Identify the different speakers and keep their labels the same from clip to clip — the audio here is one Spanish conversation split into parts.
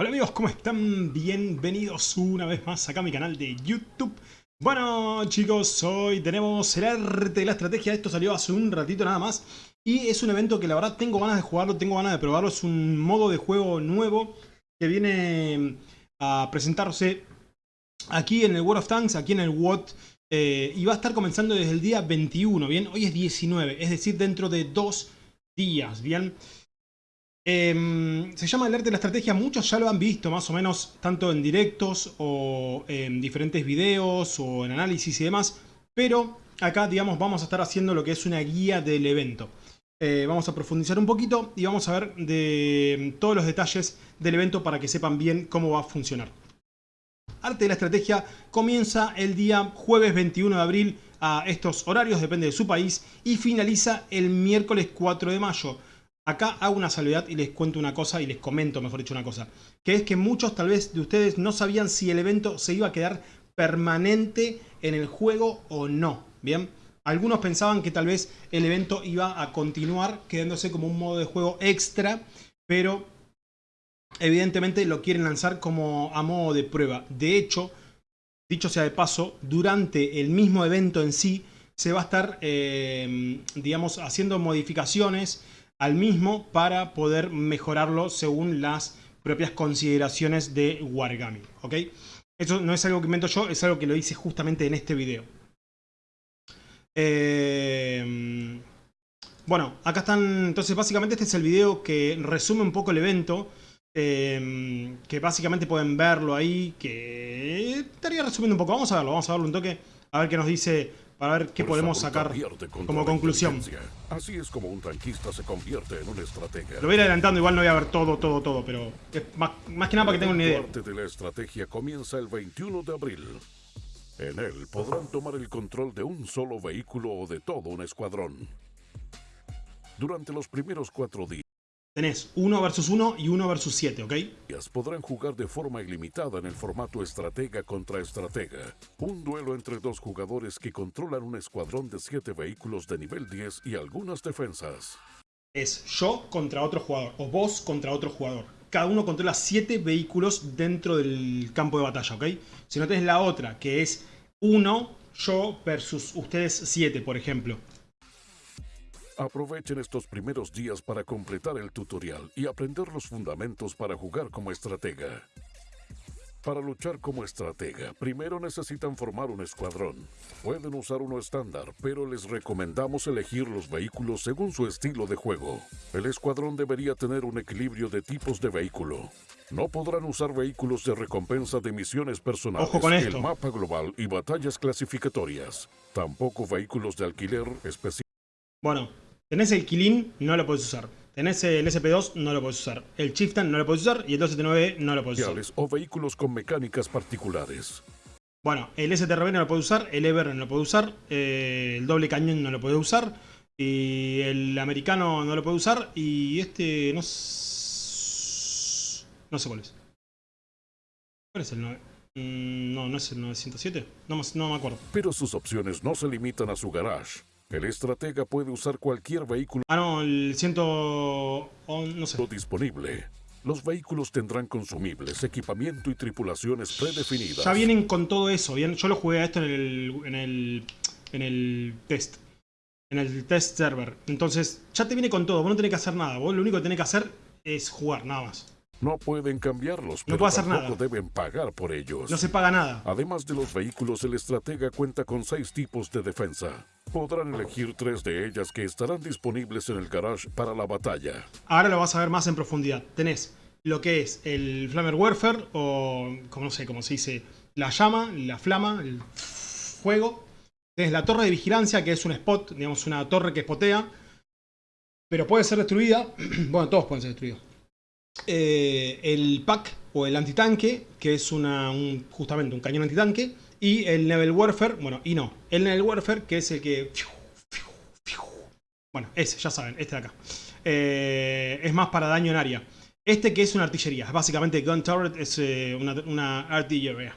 Speaker 1: Hola amigos, ¿cómo están? Bienvenidos una vez más acá a mi canal de YouTube. Bueno chicos, hoy tenemos el arte de la estrategia, esto salió hace un ratito nada más. Y es un evento que la verdad tengo ganas de jugarlo, tengo ganas de probarlo, es un modo de juego nuevo que viene a presentarse aquí en el World of Tanks, aquí en el WOT. Eh, y va a estar comenzando desde el día 21, ¿bien? Hoy es 19, es decir, dentro de dos días, ¿bien? Em, se llama el arte de la estrategia, muchos ya lo han visto más o menos, tanto en directos o en diferentes videos o en análisis y demás, pero acá, digamos, vamos a estar haciendo lo que es una guía del evento. Eh, vamos a profundizar un poquito y vamos a ver de todos los detalles del evento para que sepan bien cómo va a funcionar. Arte de la estrategia comienza el día jueves 21 de abril a estos horarios, depende de su país, y finaliza el miércoles 4 de mayo. Acá hago una salvedad y les cuento una cosa y les comento, mejor dicho, una cosa. Que es que muchos tal vez de ustedes no sabían si el evento se iba a quedar permanente en el juego o no. Bien, algunos pensaban que tal vez el evento iba a continuar quedándose como un modo de juego extra, pero evidentemente lo quieren lanzar como a modo de prueba. De hecho, dicho sea de paso, durante el mismo evento en sí se va a estar, eh, digamos, haciendo modificaciones al mismo para poder mejorarlo según las propias consideraciones de Wargaming. ¿ok? Eso no es algo que invento yo, es algo que lo hice justamente en este video. Eh, bueno, acá están... Entonces básicamente este es el video que resume un poco el evento. Eh, que básicamente pueden verlo ahí, que estaría resumiendo un poco. Vamos a verlo, vamos a verlo un toque, a ver qué nos dice para ver qué podemos sacar como conclusión.
Speaker 2: Así es como un tanquista se convierte en un estratega.
Speaker 1: Lo voy a ir adelantando, igual no voy a ver todo, todo, todo, pero más, más, que nada para que tengan una idea.
Speaker 2: parte de la estrategia comienza el 21 de abril. En él podrán tomar el control de un solo vehículo o de todo un escuadrón. Durante los primeros cuatro días,
Speaker 1: Tenés 1 versus 1 y 1 versus 7, ¿ok?
Speaker 2: Podrán jugar de forma ilimitada en el formato estratega contra estratega. Un duelo entre dos jugadores que controlan un escuadrón de 7 vehículos de nivel 10 y algunas defensas.
Speaker 1: Es yo contra otro jugador, o vos contra otro jugador. Cada uno controla 7 vehículos dentro del campo de batalla, ¿ok? Si no tenés la otra, que es 1, yo versus ustedes 7, por ejemplo.
Speaker 2: Aprovechen estos primeros días para completar el tutorial y aprender los fundamentos para jugar como estratega. Para luchar como estratega, primero necesitan formar un escuadrón. Pueden usar uno estándar, pero les recomendamos elegir los vehículos según su estilo de juego. El escuadrón debería tener un equilibrio de tipos de vehículo. No podrán usar vehículos de recompensa de misiones personales,
Speaker 1: Ojo con esto.
Speaker 2: el mapa global y batallas clasificatorias. Tampoco vehículos de alquiler especiales.
Speaker 1: Bueno, Tenés el Kilin, no lo podés usar. Tenés el SP2, no lo podés usar. El Chieftain no lo podés usar y el 279 no lo podés usar.
Speaker 2: O vehículos con mecánicas particulares.
Speaker 1: Bueno, el STRB no lo puede usar, el Ever no lo puede usar, eh, el doble cañón no lo puede usar, y el americano no lo puede usar, y este no, no sé cuál es. ¿Cuál es el 9? Mm, no, no es el 907, no, no me acuerdo.
Speaker 2: Pero sus opciones no se limitan a su garage. El estratega puede usar cualquier vehículo.
Speaker 1: Ah, no, el ciento... no sé.
Speaker 2: Disponible. Los vehículos tendrán consumibles, equipamiento y tripulaciones predefinidas.
Speaker 1: Ya vienen con todo eso. Bien, yo lo jugué a esto en el, en el, en el test. En el test server. Entonces, ya te viene con todo. Vos no tenés que hacer nada. Vos lo único que tenés que hacer es jugar, nada más.
Speaker 2: No pueden cambiarlos,
Speaker 1: pero no hacer nada.
Speaker 2: deben pagar por ellos.
Speaker 1: No se paga nada.
Speaker 2: Además de los vehículos, el estratega cuenta con seis tipos de defensa. Podrán elegir tres de ellas que estarán disponibles en el garage para la batalla.
Speaker 1: Ahora lo vas a ver más en profundidad. Tenés lo que es el Flamer Warfare, o como no sé cómo se dice, la llama, la flama, el fuego. Tenés la torre de vigilancia, que es un spot, digamos una torre que spotea. Pero puede ser destruida. bueno, todos pueden ser destruidos eh, el pack o el antitanque, que es una, justamente un cañón antitanque, y el Naval Warfare, bueno, y no, el Naval Warfare, que es el que... Bueno, ese, ya saben, este de acá. Eh, es más para daño en área. Este que es una artillería, básicamente Gun Turret es eh, una, una, artillería.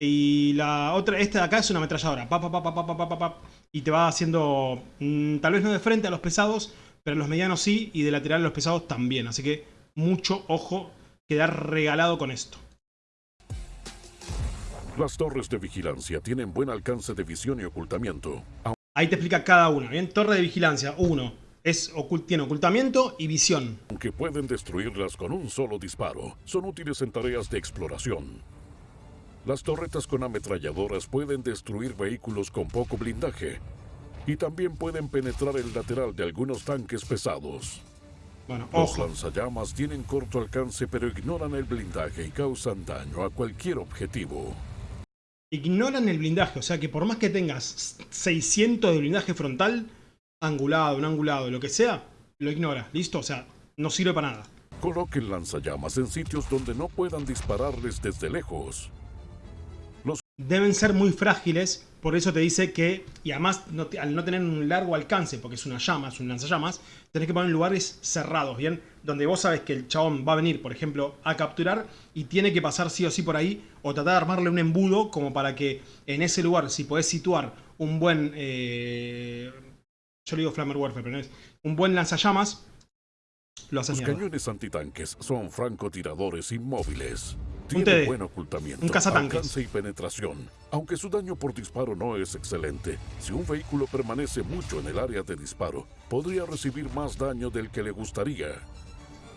Speaker 1: Y la otra, este de acá es una ametralladora. Pa, pa, pa, y te va haciendo, mm, tal vez no de frente a los pesados, pero en los medianos sí, y de lateral a los pesados también. Así que mucho ojo quedar regalado con esto.
Speaker 2: Las torres de vigilancia tienen buen alcance de visión y ocultamiento.
Speaker 1: Ahí te explica cada una, ¿bien? Torre de vigilancia, uno. Es tiene ocultamiento y visión.
Speaker 2: Aunque pueden destruirlas con un solo disparo, son útiles en tareas de exploración. Las torretas con ametralladoras pueden destruir vehículos con poco blindaje y también pueden penetrar el lateral de algunos tanques pesados.
Speaker 1: Bueno,
Speaker 2: Los
Speaker 1: ojo.
Speaker 2: lanzallamas tienen corto alcance pero ignoran el blindaje y causan daño a cualquier objetivo.
Speaker 1: Ignoran el blindaje, o sea que por más que tengas 600 de blindaje frontal, angulado, no angulado, lo que sea, lo ignora. ¿Listo? O sea, no sirve para nada.
Speaker 2: Coloquen lanzallamas en sitios donde no puedan dispararles desde lejos.
Speaker 1: Deben ser muy frágiles, por eso te dice que, y además no te- al no tener un largo alcance, porque es una llama, es un lanzallamas, tenés que poner en lugares cerrados, ¿bien? Donde vos sabes que el chabón va a venir, por ejemplo, a capturar y tiene que pasar sí o sí por ahí, o tratar de armarle un embudo como para que en ese lugar, si podés situar un buen... eh, yo le digo Flamer Warfare, pero no es... Un buen lanzallamas, lo haces
Speaker 2: Los
Speaker 1: mierda.
Speaker 2: cañones antitanques son francotiradores inmóviles.
Speaker 1: Un
Speaker 2: Tienen
Speaker 1: TD.
Speaker 2: buen ocultamiento,
Speaker 1: Un cazatanques.
Speaker 2: alcance y penetración. Aunque su daño por disparo no es excelente, si un vehículo permanece mucho en el área de disparo, podría recibir más daño del que le gustaría.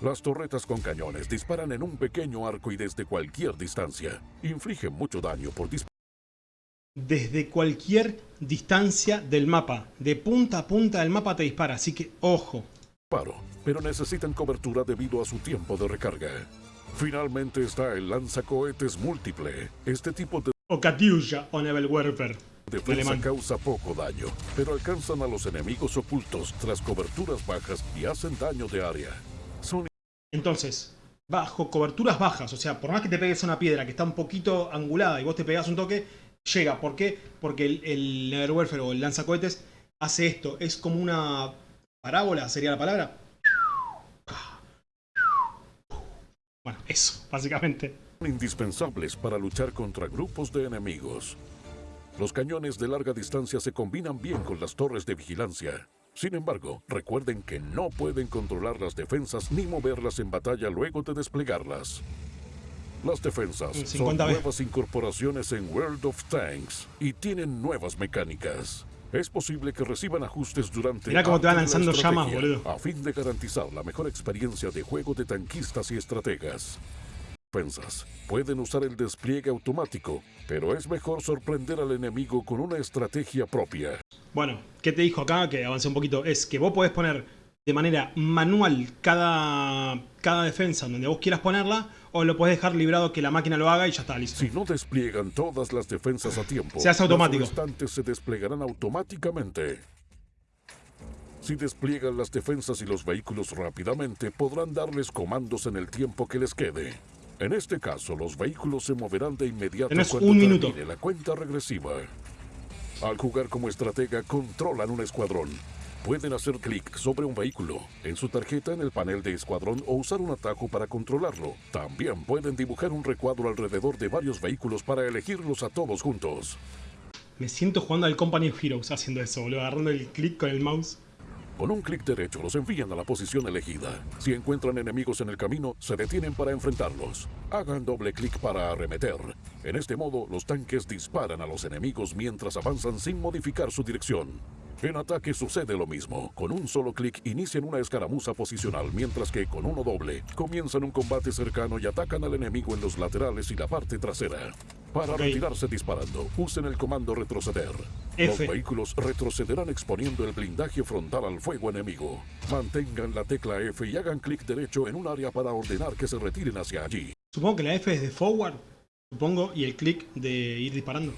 Speaker 2: Las torretas con cañones disparan en un pequeño arco y desde cualquier distancia. Infligen mucho daño por disparo.
Speaker 1: desde cualquier distancia del mapa. De punta a punta del mapa te dispara, así que ojo.
Speaker 2: pero necesitan cobertura debido a su tiempo de recarga. Finalmente está el lanzacohetes múltiple. Este tipo de
Speaker 1: O Katyusha o Nebel Warfare.
Speaker 2: defensa
Speaker 1: alemán.
Speaker 2: causa poco daño, pero alcanzan a los enemigos ocultos tras coberturas bajas y hacen daño de área. Son
Speaker 1: Entonces, bajo coberturas bajas, o sea, por más que te pegues a una piedra que está un poquito angulada y vos te pegas un toque, llega. ¿Por qué? Porque el, el Warfare o el lanzacohetes hace esto. Es como una parábola, sería la palabra. Bueno, eso, básicamente.
Speaker 2: indispensables para luchar contra grupos de enemigos. Los cañones de larga distancia se combinan bien con las torres de vigilancia. Sin embargo, recuerden que no pueden controlar las defensas ni moverlas en batalla luego de desplegarlas. Las defensas son
Speaker 1: 50 veces.
Speaker 2: nuevas incorporaciones en World of Tanks y tienen nuevas mecánicas. Es posible que reciban ajustes durante
Speaker 1: Mirá cómo te van
Speaker 2: de la
Speaker 1: lanzando llamas, boludo.
Speaker 2: A fin de garantizar la mejor experiencia de juego de tanquistas y estrategas. Defensas pueden usar el despliegue automático, pero es mejor sorprender al enemigo con una estrategia propia.
Speaker 1: Bueno, ¿qué te dijo acá? Que avancé un poquito. Es que vos podés poner de manera manual cada, cada defensa donde vos quieras ponerla, o lo podés dejar librado que la máquina lo haga y ya está, listo.
Speaker 2: Si no despliegan todas las defensas a tiempo,
Speaker 1: Se hace automático.
Speaker 2: los restantes se desplegarán automáticamente. Si despliegan las defensas y los vehículos rápidamente, podrán darles comandos en el tiempo que les quede. En este caso, los vehículos se moverán de inmediato
Speaker 1: Tenés
Speaker 2: cuando
Speaker 1: un minuto.
Speaker 2: la cuenta regresiva. Al jugar como estratega, controlan un escuadrón. Pueden hacer clic sobre un vehículo, en su tarjeta en el panel de escuadrón o usar un atajo para controlarlo. También pueden dibujar un recuadro alrededor de varios vehículos para elegirlos a todos juntos.
Speaker 1: Me siento jugando al Company of Heroes haciendo eso, boludo, agarrando el clic con el mouse.
Speaker 2: Con un clic derecho los envían a la posición elegida. Si encuentran enemigos en el camino, se detienen para enfrentarlos. Hagan doble clic para arremeter. En este modo, los tanques disparan a los enemigos mientras avanzan sin modificar su dirección. En ataque sucede lo mismo. Con un solo clic inician una escaramuza posicional, mientras que con uno doble comienzan un combate cercano y atacan al enemigo en los laterales y la parte trasera. Para retirarse disparando, usen el comando retroceder.
Speaker 1: F.
Speaker 2: Los vehículos retrocederán exponiendo el blindaje frontal al fuego enemigo. Mantengan la tecla F y hagan clic derecho en un área para ordenar que se retiren hacia allí.
Speaker 1: Supongo que la F es de forward, supongo, y el clic de ir disparando.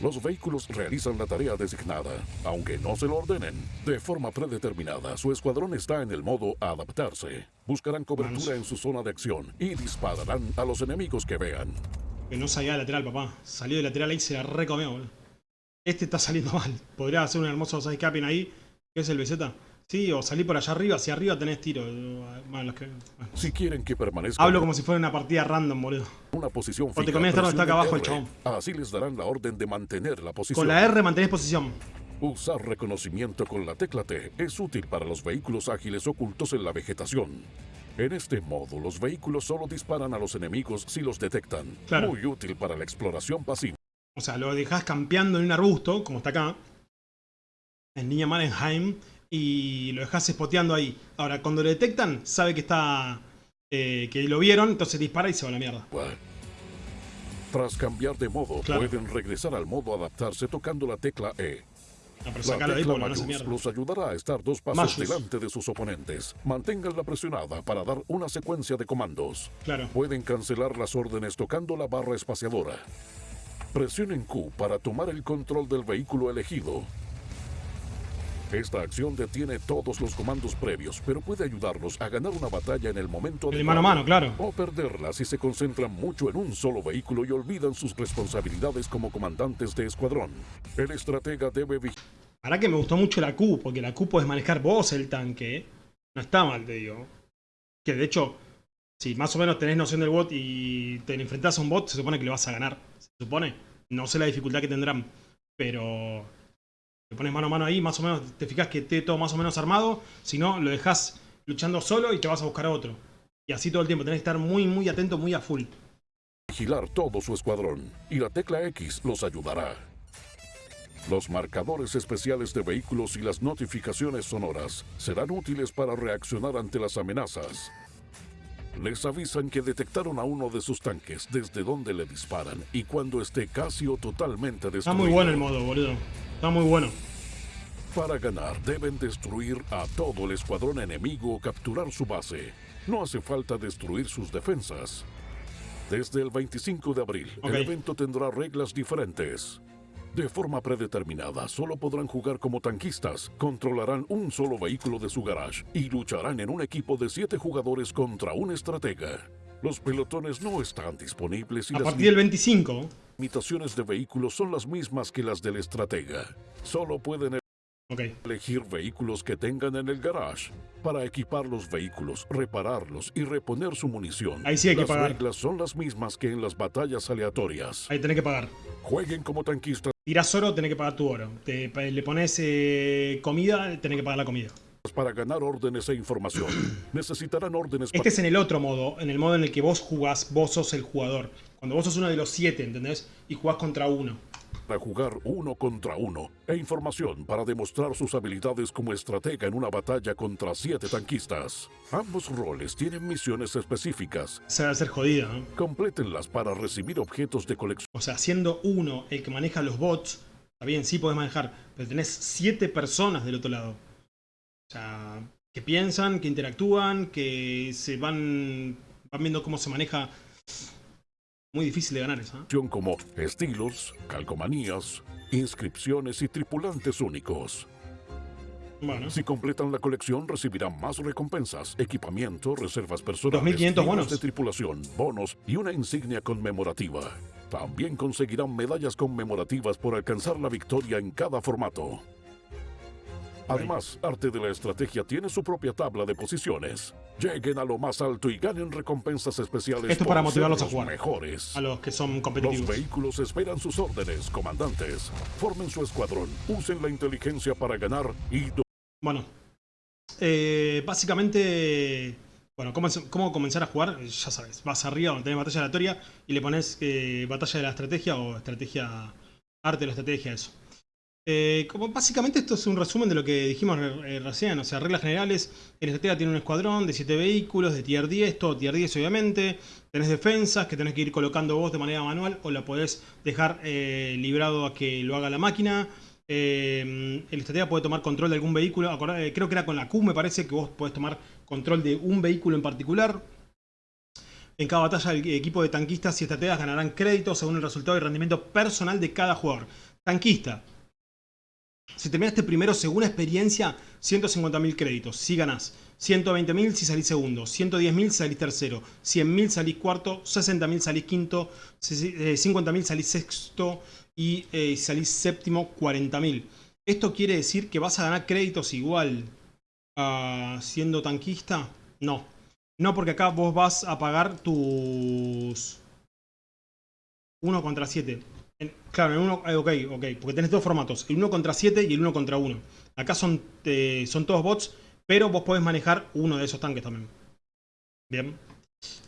Speaker 2: Los vehículos realizan la tarea designada, aunque no se lo ordenen. De forma predeterminada, su escuadrón está en el modo adaptarse. Buscarán cobertura
Speaker 1: Vamos.
Speaker 2: en su zona de acción y dispararán a los enemigos que vean.
Speaker 1: Que no salía de lateral, papá. Salió de lateral ahí y se la recomió, boludo. Este está saliendo mal. Podría hacer un hermoso sidescaping ahí, que es el BZ. Sí, o salir por allá arriba, hacia arriba tenés tiro. Bueno, los que- bueno.
Speaker 2: Si quieren que permanezcan
Speaker 1: Hablo como si fuera una partida random, boludo.
Speaker 2: una posición
Speaker 1: te
Speaker 2: fija,
Speaker 1: conviene estar donde está acá abajo el
Speaker 2: R. Así les darán la orden de mantener la posición.
Speaker 1: Con la R mantenés posición.
Speaker 2: Usar reconocimiento con la tecla T es útil para los vehículos ágiles ocultos en la vegetación. En este modo, los vehículos solo disparan a los enemigos si los detectan.
Speaker 1: Claro.
Speaker 2: Muy útil para la exploración pasiva.
Speaker 1: O sea, lo dejas campeando en un arbusto, como está acá. En Niña Marenheim. Y lo dejas spoteando ahí. Ahora, cuando lo detectan, sabe que está... eh, que lo vieron, entonces dispara y se va a la mierda.
Speaker 2: Tras cambiar de modo,
Speaker 1: Claro.
Speaker 2: pueden regresar al modo adaptarse tocando la tecla E.
Speaker 1: No, pero
Speaker 2: La
Speaker 1: ahí
Speaker 2: tecla
Speaker 1: no mierda.
Speaker 2: los ayudará a estar dos pasos delante de sus oponentes. Manténganla presionada para dar una secuencia de comandos.
Speaker 1: Claro.
Speaker 2: Pueden cancelar las órdenes tocando la barra espaciadora. Presionen Q para tomar el control del vehículo elegido. Esta acción detiene todos los comandos previos, pero puede ayudarlos a ganar una batalla en el momento adecuado.
Speaker 1: mano a mano, claro.
Speaker 2: O perderla si se concentran mucho en un solo vehículo y olvidan sus responsabilidades como comandantes de escuadrón. El estratega debe vigilar
Speaker 1: Ahora que me gustó mucho la Q, porque la Q puedes manejar vos el tanque. No está mal, te digo. Que de hecho, si más o menos tenés noción del bot y te enfrentás a un bot, se supone que le vas a ganar. Se supone. No sé la dificultad que tendrán. Pero te pones mano a mano ahí, más o menos te fijas que esté todo más o menos armado. Si no, lo dejas luchando solo y te vas a buscar a otro. Y así todo el tiempo. Tenés que estar muy, muy atento, muy a full.
Speaker 2: vigilar todo su escuadrón, y la tecla X los ayudará. Los marcadores especiales de vehículos y las notificaciones sonoras serán útiles para reaccionar ante las amenazas. Les avisan que detectaron a uno de sus tanques desde donde le disparan y cuando esté casi o totalmente destruido.
Speaker 1: Está muy bueno el modo, boludo. Está muy bueno.
Speaker 2: Para ganar deben destruir a todo el escuadrón enemigo o capturar su base. No hace falta destruir sus defensas. Desde el 25 de abril, el evento tendrá reglas diferentes. De forma predeterminada, solo podrán jugar como tanquistas, controlarán un solo vehículo de su garage y lucharán en un equipo de siete jugadores contra un estratega. Los pelotones no están disponibles y
Speaker 1: A
Speaker 2: las
Speaker 1: partir del 25.
Speaker 2: limitaciones de vehículos son las mismas que las del estratega. Solo pueden
Speaker 1: Ok.
Speaker 2: elegir vehículos que tengan en el garage para equipar los vehículos, repararlos y reponer su munición.
Speaker 1: Ahí sí hay que
Speaker 2: las
Speaker 1: pagar.
Speaker 2: reglas son las mismas que en las batallas aleatorias.
Speaker 1: Ahí tenés que pagar.
Speaker 2: Jueguen como tanquistas
Speaker 1: Tirás oro, tenés que pagar tu oro. Te, le pones eh, comida, tenés que pagar la comida.
Speaker 2: para ganar órdenes e información. Necesitarán órdenes
Speaker 1: Este es en el otro modo, en el modo en el que vos jugás, vos sos el jugador. Cuando vos sos uno de los siete, ¿entendés? Y jugás contra uno.
Speaker 2: Para jugar uno contra uno e información para demostrar sus habilidades como estratega en una batalla contra siete tanquistas. Ambos roles tienen misiones específicas.
Speaker 1: Se va a hacer jodido, ¿no?
Speaker 2: Complétenlas para recibir objetos de colección.
Speaker 1: O sea, siendo uno el que maneja los bots, está bien, sí podés manejar, pero tenés siete personas del otro lado. O sea, que piensan, que interactúan, que se van, van viendo cómo se maneja. Muy difícil de ganar eso, ¿eh?
Speaker 2: como estilos, calcomanías, inscripciones y tripulantes únicos.
Speaker 1: Bueno,
Speaker 2: Si completan la colección recibirán más recompensas, equipamiento, reservas personales,
Speaker 1: 2500
Speaker 2: libros
Speaker 1: bonos.
Speaker 2: de tripulación, bonos y una insignia conmemorativa. También conseguirán medallas conmemorativas por alcanzar la victoria en cada formato. Además, Arte de la Estrategia tiene su propia tabla de posiciones. Lleguen a lo más alto y ganen recompensas especiales.
Speaker 1: Esto para motivarlos a
Speaker 2: los
Speaker 1: jugar.
Speaker 2: Mejores.
Speaker 1: a los que son
Speaker 2: Los
Speaker 1: competitivos.
Speaker 2: vehículos esperan sus órdenes, comandantes. Formen su escuadrón, usen la inteligencia para ganar y
Speaker 1: Bueno, eh, básicamente, bueno, ¿cómo, cómo comenzar a jugar? Ya sabes, vas arriba donde tenés batalla aleatoria y le pones eh, batalla de la estrategia o estrategia, arte de la estrategia, eso. Eh, como básicamente esto es un resumen de lo que dijimos eh, recién, o sea, reglas generales, el estratega tiene un escuadrón de 7 vehículos, de tier 10, todo tier 10 obviamente, tenés defensas que tenés que ir colocando vos de manera manual o la podés dejar eh, librado a que lo haga la máquina, el estratega puede tomar control de algún vehículo. Eh, creo que era con la Q, me parece que vos podés tomar control de un vehículo en particular. En cada batalla, el equipo de tanquistas y estrategas ganarán créditos según el resultado y rendimiento personal de cada jugador. Tanquista. Si terminaste primero según experiencia, 150.000 créditos, si ganás. 120.000 si salís segundo, 110.000 si salís tercero, 100.000 salís cuarto, 60.000 salís quinto, eh, 50.000 salís sexto y eh, salís séptimo, 40.000. ¿Esto quiere decir que vas a ganar créditos igual a siendo tanquista? No. No, porque acá vos vas a pagar tus 1 contra 7. Claro, en uno, eh, ok, ok, porque tenés dos formatos, el 1 contra 7 y el 1 contra 1. Acá son, son todos bots, pero vos podés manejar uno de esos tanques también. Bien.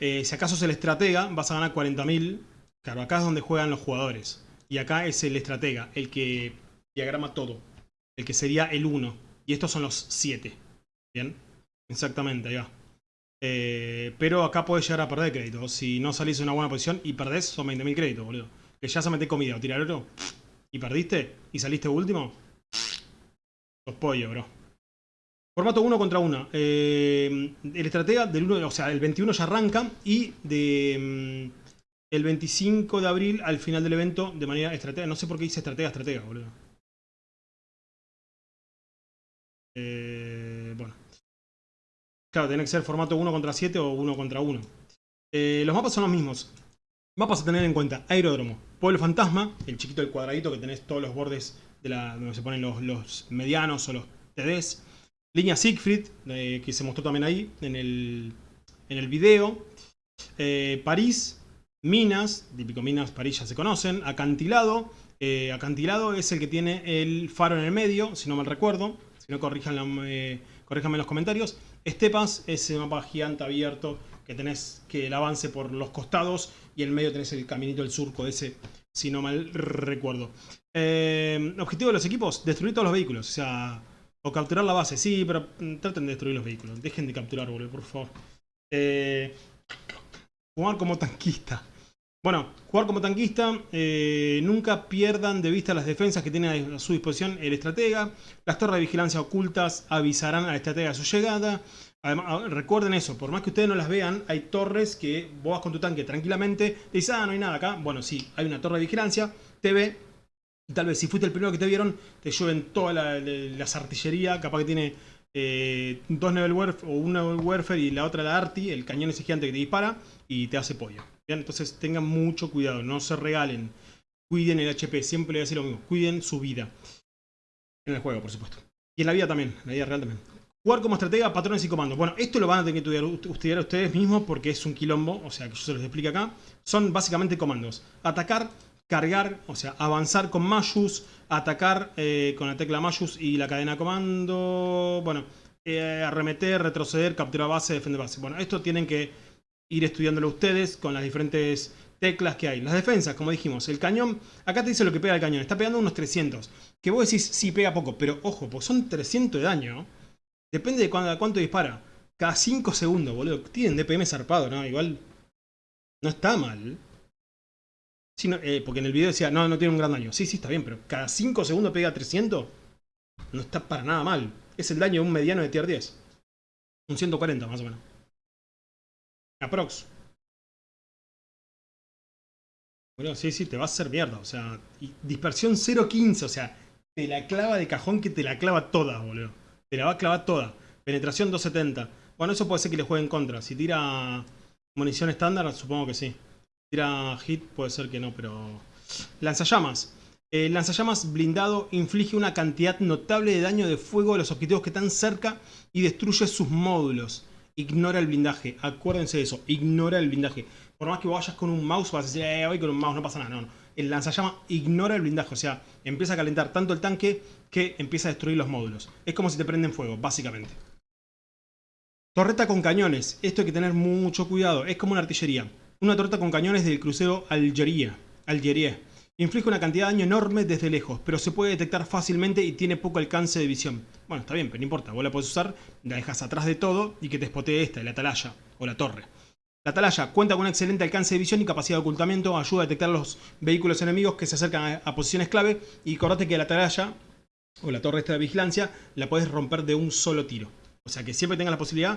Speaker 1: Eh, si acaso es el estratega, vas a ganar 40.000. Claro, acá es donde juegan los jugadores. Y acá es el estratega, el que diagrama todo. El que sería el 1. Y estos son los 7. Bien. Exactamente, ahí. Eh, pero acá puedes llegar a perder crédito. Si no salís en una buena posición y perdés, son 20.000 créditos, boludo. Que ya se mete comida o tirar oro. Y perdiste. Y saliste último. Los pollo, bro. Formato 1 contra 1. Eh, el estratega del 1, o sea, el 21 ya arranca y de mm, el 25 de abril al final del evento de manera estratega. No sé por qué dice estratega, estratega, boludo. Eh, bueno. Claro, tiene que ser formato 1 contra 7 o 1 contra 1. Eh, los mapas son los mismos. Mapas a tener en cuenta. Aeródromo. Pueblo fantasma. El chiquito del cuadradito que tenés todos los bordes de la, donde se ponen los, medianos o los TDs. Línea Siegfried, eh, que se mostró también ahí en el, en el video. Eh, París, Minas, típico Minas, París ya se conocen. Acantilado, eh, Acantilado es el que tiene el faro en el medio, si no mal recuerdo. Si no, corríjanme en los comentarios. Estepas, ese mapa gigante abierto que tenés que el avance por los costados y en medio tenés el caminito del surco ese, si no mal recuerdo. objetivo de los equipos, destruir todos los vehículos. O sea, o capturar la base, sí, pero mm, traten de destruir los vehículos. Dejen de capturar, boludo, por favor. Eh, jugar como tanquista. Bueno, jugar como tanquista, eh, nunca pierdan de vista las defensas que tiene a su disposición el estratega. Las torres de vigilancia ocultas avisarán al estratega de su llegada. Además, ah, recuerden eso, por más que ustedes no las vean, hay torres que vos vas con tu tanque tranquilamente, dices, ah, no hay nada acá. Bueno, sí, hay una torre de vigilancia, te ve, y tal vez si fuiste el primero que te vieron, te llueven toda la, la, artillería, capaz que tiene eh, dos Level Warfare, o un Warfare y la otra la Arti, el cañón ese gigante que te dispara y te hace pollo. ¿Bien? Entonces tengan mucho cuidado, no se regalen. Cuiden el HP, siempre le voy a decir lo mismo, cuiden su vida. En el juego, por supuesto. Y en la vida también, en la vida real también. Jugar como estratega, patrones y comandos. Bueno, esto lo van a tener que estudiar, ustedes mismos porque es un quilombo, o sea que yo se los explico acá. Son básicamente comandos. Atacar, cargar, o sea, avanzar con Mayus, atacar eh, con la tecla Mayus y la cadena comando, bueno, eh, arremeter, retroceder, capturar base, defender base. Bueno, esto tienen que ir estudiándolo ustedes con las diferentes teclas que hay. Las defensas, como dijimos, el cañón, acá te dice lo que pega el cañón, está pegando unos 300. Que vos decís, sí, pega poco, pero ojo, pues son 300 de daño. Depende de cuánto dispara. Cada 5 segundos, boludo. Tienen DPM zarpado, ¿no? Igual no está mal. Eh, porque en el video decía, no, no tiene un gran daño. Sí, sí, está bien, pero cada 5 segundos pega 300. No está para nada mal. Es el daño de un mediano de tier 10. Un 140 más o menos. Aprox. Bueno, sí, sí, te va a hacer mierda. O sea, dispersión 0.15. O sea, te la clava de cajón que te la clava toda, boludo. Te la va a clavar toda. Penetración 270. Bueno, eso puede ser que le juegue en contra. Si tira munición estándar, supongo que sí. Tira hit, puede ser que no, pero... Lanzallamas. El lanzallamas blindado inflige una cantidad notable de daño de fuego a los objetivos que están cerca y destruye sus módulos. Ignora el blindaje. Acuérdense de eso. Ignora el blindaje. Por más que vayas con un mouse, vas a decir, eh, voy con un mouse, no pasa nada. No, no. El lanzallamas ignora el blindaje. O sea, empieza a calentar tanto el tanque que empieza a destruir los módulos. Es como si te prenden fuego, básicamente. Torreta con cañones. Esto hay que tener mucho cuidado. Es como una artillería. Una torta con cañones del crucero Algeria. Algeria. Inflige una cantidad de daño enorme desde lejos, pero se puede detectar fácilmente y tiene poco alcance de visión. Bueno, está bien, pero no importa. Vos la podés usar, la dejas atrás de todo y que te espotee esta, la atalaya o la torre. La atalaya cuenta con un excelente alcance de visión y capacidad de ocultamiento, ayuda a detectar los vehículos enemigos que se acercan a, posiciones clave y acordate que la atalaya o la torre esta de vigilancia la puedes romper de un solo tiro. O sea que siempre tengas la posibilidad,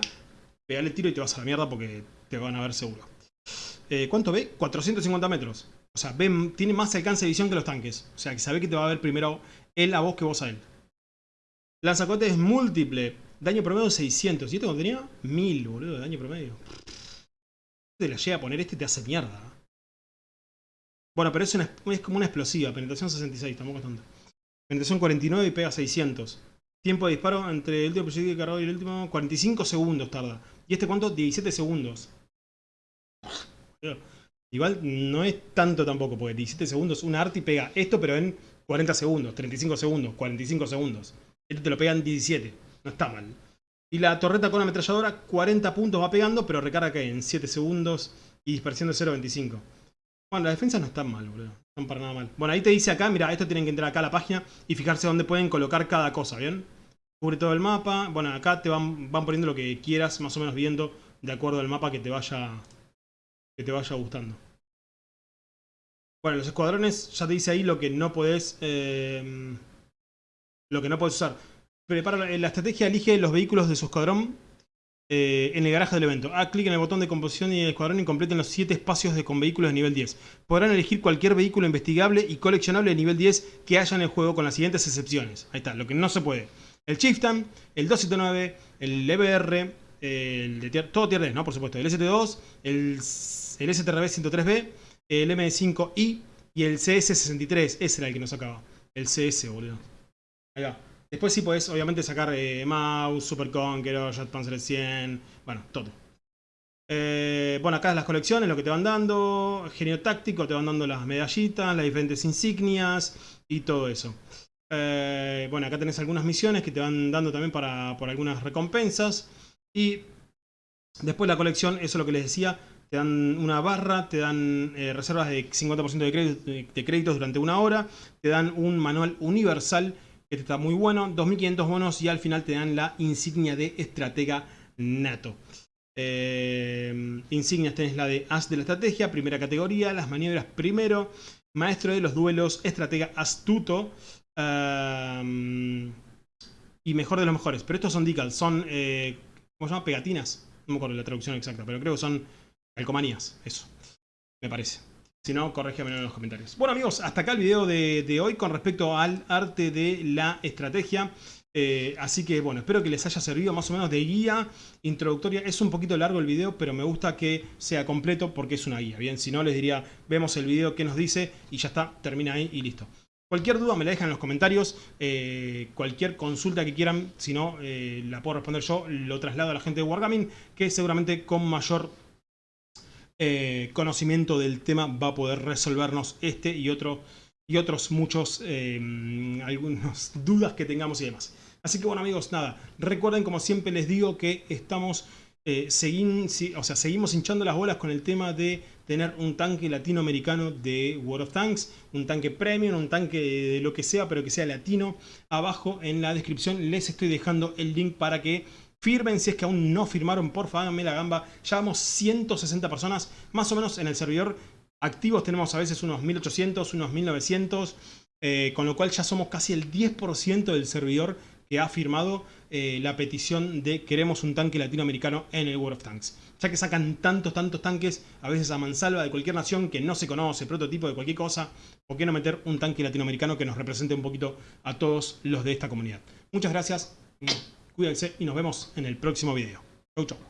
Speaker 1: pegale el tiro y te vas a la mierda porque te van a ver seguro. Eh, ¿Cuánto ve? 450 metros. O sea, tiene más alcance de visión que los tanques. O sea, que sabe que te va a ver primero él a vos que vos a él. Lanzacohetes múltiple. Daño promedio 600. ¿Y esto cuánto tenía? 1000, boludo, de daño promedio. Te la llega a poner este te hace mierda. Bueno, pero es, es como una explosiva. Penetración 66, tampoco es tanto. Penetración 49 y pega 600. Tiempo de disparo entre el último proyectil cargado y el último. 45 segundos tarda. ¿Y este cuánto? 17 segundos. Igual no es tanto tampoco, porque 17 segundos, una arti pega esto, pero en 40 segundos, 35 segundos, 45 segundos. Esto te lo pega en 17. No está mal. Y la torreta con ametralladora, 40 puntos va pegando, pero recarga que en 7 segundos y dispersión de 0.25. Bueno, las defensas no están mal, boludo. No están para nada mal. Bueno, ahí te dice acá, mira, esto tienen que entrar acá a la página y fijarse dónde pueden colocar cada cosa, ¿bien? Cubre todo el mapa. Bueno, acá te van, van poniendo lo que quieras, más o menos viendo de acuerdo al mapa que te vaya, que te vaya gustando. Bueno, los escuadrones, ya te dice ahí lo que no podés... Eh, lo que no puedes usar. Prepara la estrategia, elige los vehículos de su escuadrón eh, en el garaje del evento. Haz clic en el botón de composición y el escuadrón y completen los 7 espacios con vehículos de nivel 10. Podrán elegir cualquier vehículo investigable y coleccionable de nivel 10 que haya en el juego con las siguientes excepciones. Ahí está, lo que no se puede. El Chieftain, el 279, el EBR, el de todo tier 10, ¿no? Por supuesto. El ST2, el, el STRB 103B, el M5i y el CS63. Ese era el que nos sacaba. El CS, boludo. Ahí va. Después sí podés, obviamente, sacar eh, Mouse, Super Conqueror, Jet Panzer 100, bueno, todo. Eh, bueno, acá es las colecciones, lo que te van dando, genio táctico, te van dando las medallitas, las diferentes insignias y todo eso. Eh, bueno, acá tenés algunas misiones que te van dando también para, por algunas recompensas. Y después la colección, eso es lo que les decía, te dan una barra, te dan reservas de 50% de, de créditos durante una hora, te dan un manual universal este está muy bueno, 2500 bonos y al final te dan la insignia de estratega nato. Eh, insignias tenés la de As de la estrategia, primera categoría, las maniobras primero, maestro de los duelos, estratega astuto eh, y mejor de los mejores. Pero estos son decals, son, eh, ¿cómo se llama? Pegatinas. No me acuerdo la traducción exacta, pero creo que son calcomanías, eso, me parece. Si no, corrígeme en los comentarios. Bueno amigos, hasta acá el video de, hoy con respecto al arte de la estrategia. Eh, así que bueno, espero que les haya servido más o menos de guía introductoria. Es un poquito largo el video, pero me gusta que sea completo porque es una guía. Bien, si no les diría, vemos el video que nos dice y ya está, termina ahí y listo. Cualquier duda me la dejan en los comentarios, eh, cualquier consulta que quieran, si no eh, la puedo responder yo, lo traslado a la gente de Wargaming, que seguramente con mayor eh, conocimiento del tema va a poder resolvernos este y, otro, y otros muchos, eh, algunas dudas que tengamos y demás. Así que bueno amigos, nada, recuerden como siempre les digo que estamos, eh, o sea, seguimos hinchando las bolas con el tema de tener un tanque latinoamericano de World of Tanks, un tanque premium, un tanque de lo que sea, pero que sea latino. Abajo en la descripción les estoy dejando el link para que Firmen si es que aún no firmaron, por favor, háganme la gamba. Ya vamos 160 personas, más o menos en el servidor. Activos tenemos a veces unos 1800, unos 1900, eh, con lo cual ya somos casi el 10% del servidor que ha firmado eh, la petición de queremos un tanque latinoamericano en el World of Tanks. Ya que sacan tantos, tantos tanques, a veces a mansalva de cualquier nación que no se conoce, prototipo de cualquier cosa, ¿por qué no meter un tanque latinoamericano que nos represente un poquito a todos los de esta comunidad? Muchas gracias. Cuídense y nos vemos en el próximo video. Chau, chau.